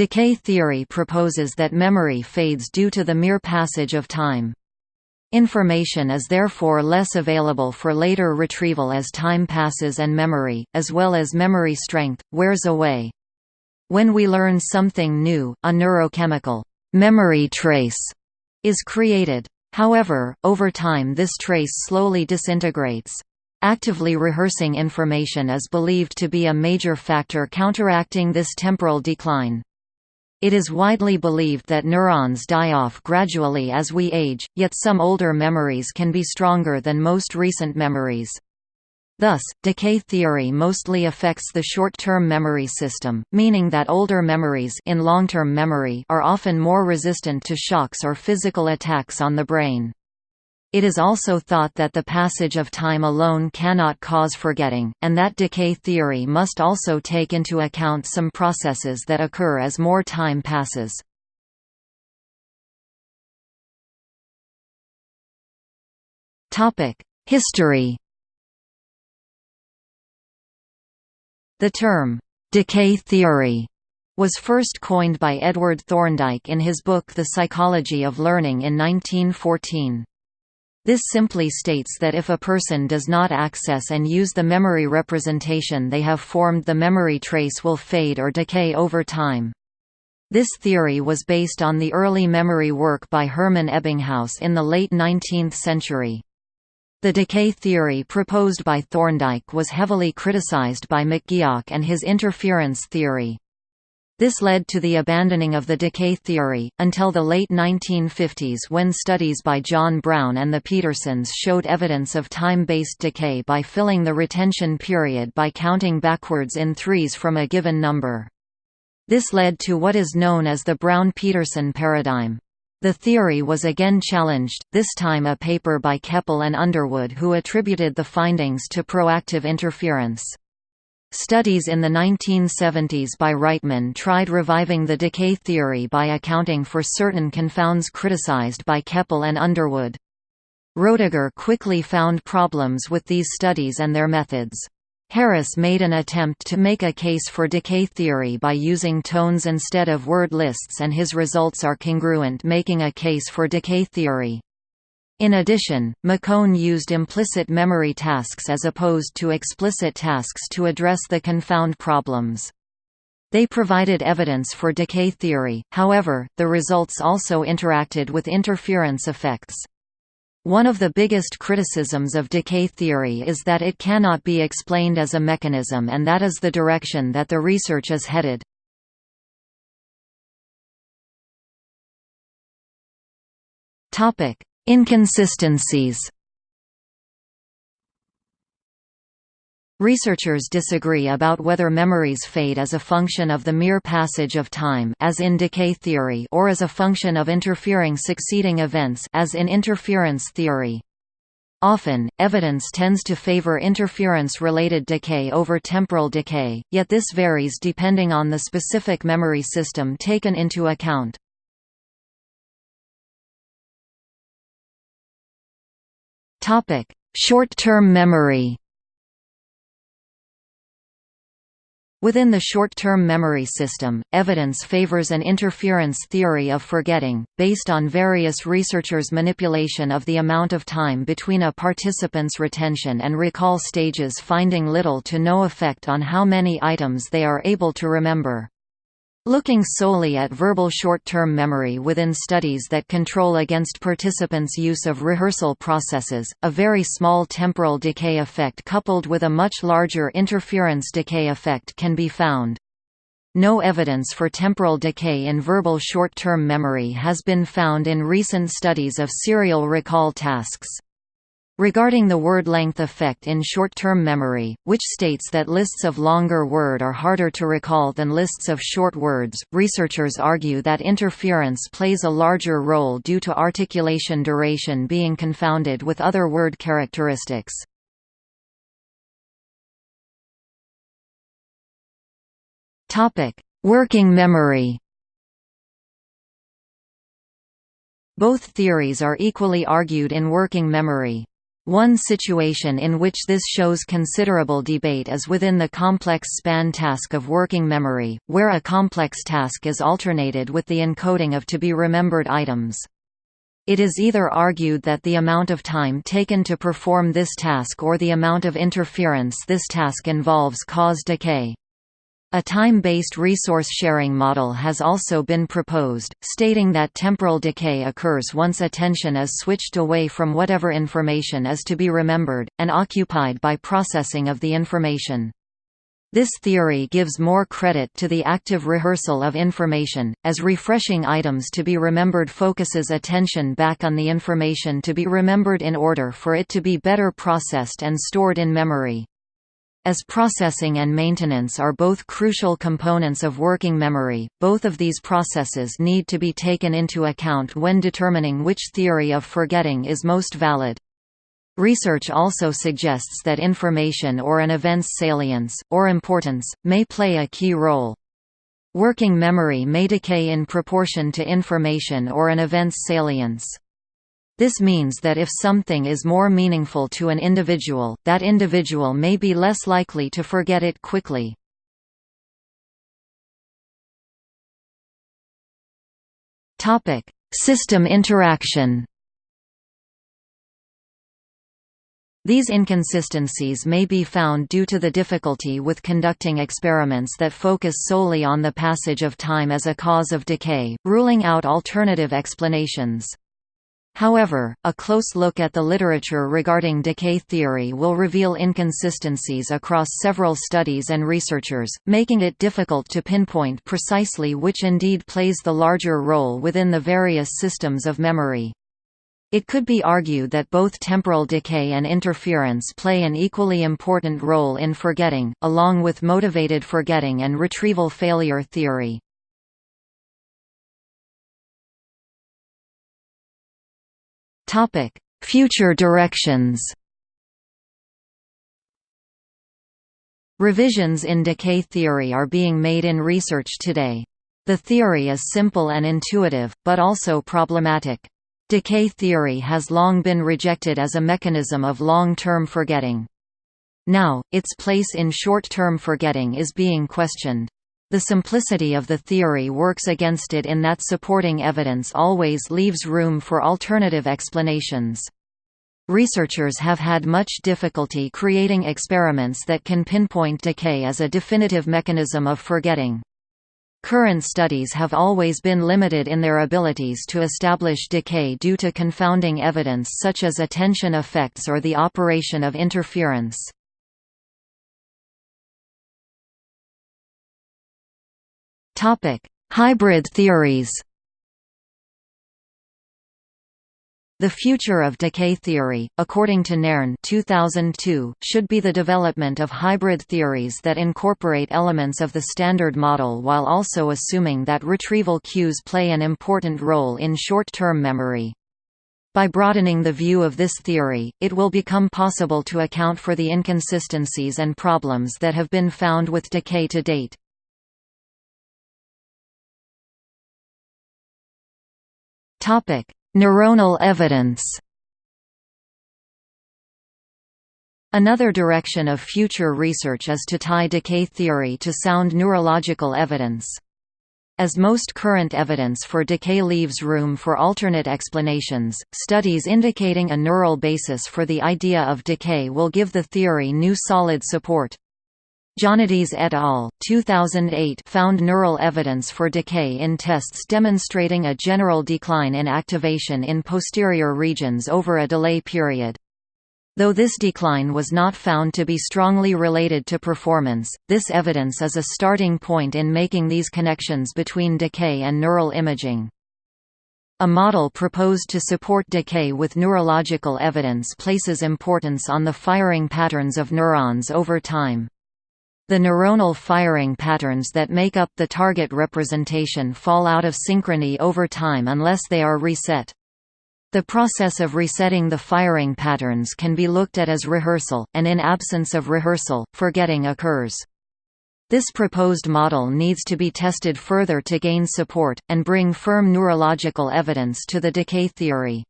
Decay theory proposes that memory fades due to the mere passage of time. Information is therefore less available for later retrieval as time passes and memory, as well as memory strength, wears away. When we learn something new, a neurochemical memory trace is created. However, over time this trace slowly disintegrates. Actively rehearsing information is believed to be a major factor counteracting this temporal decline. It is widely believed that neurons die off gradually as we age, yet some older memories can be stronger than most recent memories. Thus, decay theory mostly affects the short-term memory system, meaning that older memories in long-term memory are often more resistant to shocks or physical attacks on the brain. It is also thought that the passage of time alone cannot cause forgetting, and that decay theory must also take into account some processes that occur as more time passes. History The term, "'decay theory' was first coined by Edward Thorndike in his book The Psychology of Learning in 1914. This simply states that if a person does not access and use the memory representation they have formed the memory trace will fade or decay over time. This theory was based on the early memory work by Hermann Ebbinghaus in the late 19th century. The decay theory proposed by Thorndike was heavily criticized by McGeoch and his interference theory. This led to the abandoning of the decay theory, until the late 1950s when studies by John Brown and the Petersons showed evidence of time-based decay by filling the retention period by counting backwards in threes from a given number. This led to what is known as the Brown-Peterson paradigm. The theory was again challenged, this time a paper by Keppel and Underwood who attributed the findings to proactive interference. Studies in the 1970s by Reitman tried reviving the decay theory by accounting for certain confounds criticized by Keppel and Underwood. Roediger quickly found problems with these studies and their methods. Harris made an attempt to make a case for decay theory by using tones instead of word lists and his results are congruent making a case for decay theory. In addition, McKone used implicit memory tasks as opposed to explicit tasks to address the confound problems. They provided evidence for decay theory, however, the results also interacted with interference effects. One of the biggest criticisms of decay theory is that it cannot be explained as a mechanism and that is the direction that the research is headed. Topic: Inconsistencies Researchers disagree about whether memories fade as a function of the mere passage of time as in decay theory or as a function of interfering succeeding events as in interference theory. Often, evidence tends to favor interference-related decay over temporal decay, yet this varies depending on the specific memory system taken into account. Topic: Short-term memory. Within the short-term memory system, evidence favors an interference theory of forgetting, based on various researchers' manipulation of the amount of time between a participant's retention and recall stages finding little to no effect on how many items they are able to remember. Looking solely at verbal short-term memory within studies that control against participants' use of rehearsal processes, a very small temporal decay effect coupled with a much larger interference decay effect can be found. No evidence for temporal decay in verbal short-term memory has been found in recent studies of serial recall tasks. Regarding the word length effect in short-term memory, which states that lists of longer word are harder to recall than lists of short words, researchers argue that interference plays a larger role due to articulation duration being confounded with other word characteristics. Working memory Both theories are equally argued in working memory. One situation in which this shows considerable debate is within the complex span task of working memory, where a complex task is alternated with the encoding of to-be-remembered items. It is either argued that the amount of time taken to perform this task or the amount of interference this task involves cause decay. A time-based resource-sharing model has also been proposed, stating that temporal decay occurs once attention is switched away from whatever information is to be remembered, and occupied by processing of the information. This theory gives more credit to the active rehearsal of information, as refreshing items to be remembered focuses attention back on the information to be remembered in order for it to be better processed and stored in memory. As processing and maintenance are both crucial components of working memory, both of these processes need to be taken into account when determining which theory of forgetting is most valid. Research also suggests that information or an event's salience, or importance, may play a key role. Working memory may decay in proportion to information or an event's salience. This means that if something is more meaningful to an individual, that individual may be less likely to forget it quickly. System interaction These inconsistencies may be found due to the difficulty with conducting experiments that focus solely on the passage of time as a cause of decay, ruling out alternative explanations. However, a close look at the literature regarding decay theory will reveal inconsistencies across several studies and researchers, making it difficult to pinpoint precisely which indeed plays the larger role within the various systems of memory. It could be argued that both temporal decay and interference play an equally important role in forgetting, along with motivated forgetting and retrieval failure theory. Topic: Future directions. Revisions in decay theory are being made in research today. The theory is simple and intuitive, but also problematic. Decay theory has long been rejected as a mechanism of long-term forgetting. Now, its place in short-term forgetting is being questioned. The simplicity of the theory works against it in that supporting evidence always leaves room for alternative explanations. Researchers have had much difficulty creating experiments that can pinpoint decay as a definitive mechanism of forgetting. Current studies have always been limited in their abilities to establish decay due to confounding evidence such as attention effects or the operation of interference. Hybrid theories. The future of decay theory, according to Nairne 2002, should be the development of hybrid theories that incorporate elements of the Standard Model while also assuming that retrieval cues play an important role in short-term memory. By broadening the view of this theory, it will become possible to account for the inconsistencies and problems that have been found with decay to date. Topic: Neuronal evidence. Another direction of future research is to tie decay theory to sound neurological evidence. As most current evidence for decay leaves room for alternate explanations, studies indicating a neural basis for the idea of decay will give the theory new solid support. Jonides et al. 2008 found neural evidence for decay in tests demonstrating a general decline in activation in posterior regions over a delay period. Though this decline was not found to be strongly related to performance, this evidence is a starting point in making these connections between decay and neural imaging. A model proposed to support decay with neurological evidence places importance on the firing patterns of neurons over time. The neuronal firing patterns that make up the target representation fall out of synchrony over time unless they are reset. The process of resetting the firing patterns can be looked at as rehearsal, and in absence of rehearsal, forgetting occurs. This proposed model needs to be tested further to gain support, and bring firm neurological evidence to the decay theory.